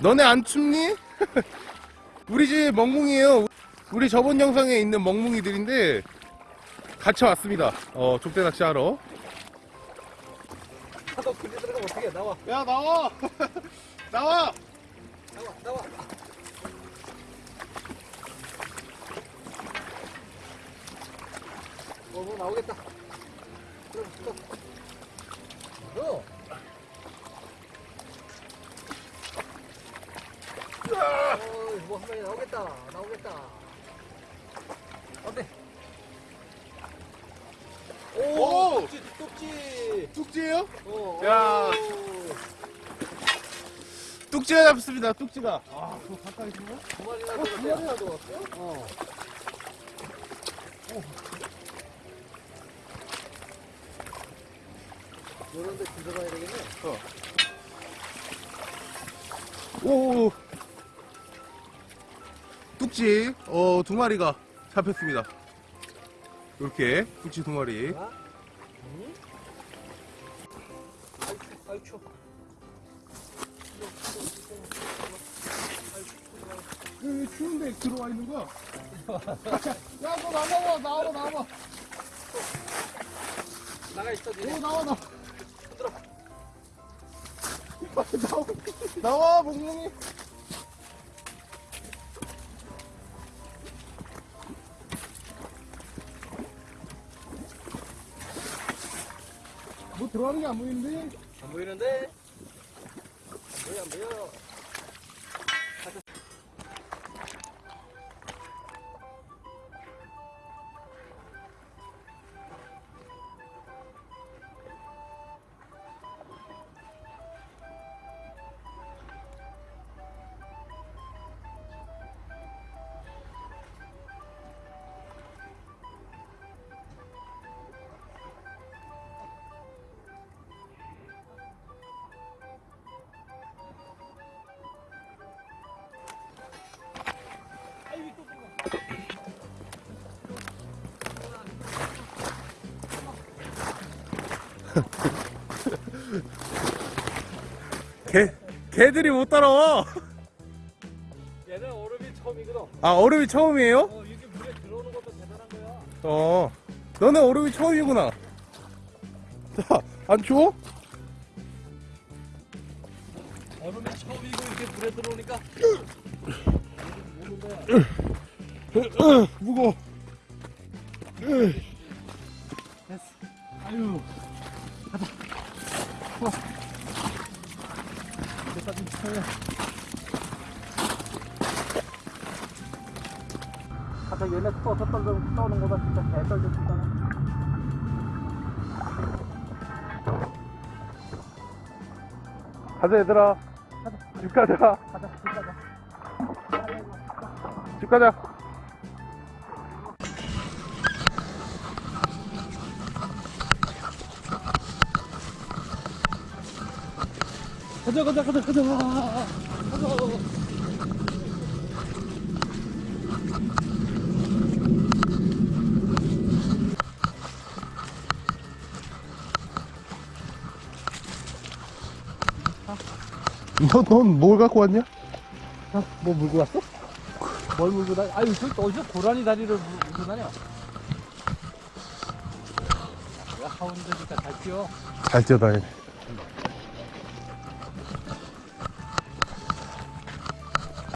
너네 안 춥니? 우리 집 멍뭉이에요. 우리 저번 영상에 있는 멍뭉이들인데 같이 왔습니다. 어, 족대 낚시하러. 너 근데 들어가면 어떻게 나와 야, 나와! 나와! 나와 나와 어, 뭐 나오겠다 들어가 들어가 어. 어, 뭐한 마리 나오겠다 나오겠다 어때 오, 오! 뚝지 뚝지 뚝지예요? 어, 야. 오. 뚝지가 잡습니다, 뚝지가. 아, 그거 가까이 있는 거? 두 마리나 어, 두. 마리나 들어갔어요? 어. 요런 데 들어가야 되겠네. 오, 뚝지, 어, 두 마리가 잡혔습니다. 이렇게, 뚝지 두 마리. 왜 추운데 들어와 있는 거야? 야, 너 나와봐, 나와봐, 나와봐. 나가 있어, 오, 니네. 나와, 나와. 들어. 나와, 나와, 몽몽이. 뭐 들어가는 게 안 보이는데? 안 보이는데? 안 보여, 안 보여. 개, 개들이 못 따라와. 얘는 얼음이 처음이거든. 아, 얼음이 처음이에요? 어, 이게 물에 들어오는 것도 대단한 거야. 어. 너네 얼음이 처음이구나. 자, 안 추워? 얼음이 처음이고 이게 물에 들어오니까. 무거워. 됐어. 아유. 가자. 어. 됐다, 좀 쳐요. 가자, 얘네 또 섣떨 떠오는 거다. 진짜 개떨려, 진짜. 가자, 얘들아. 집 가자. 가자, 집 가자. 집 가자. 가자, 가자, 가자, 가자. 가자. 너, 넌뭘 갖고 왔냐? 아, 뭐 물고 왔어? 뭘 물고 다니? 아유, 저 어디서 고라니 다리를 물- 물고 다녀? 야, 하운드니까 잘 뛰어. 잘 뛰어다니네.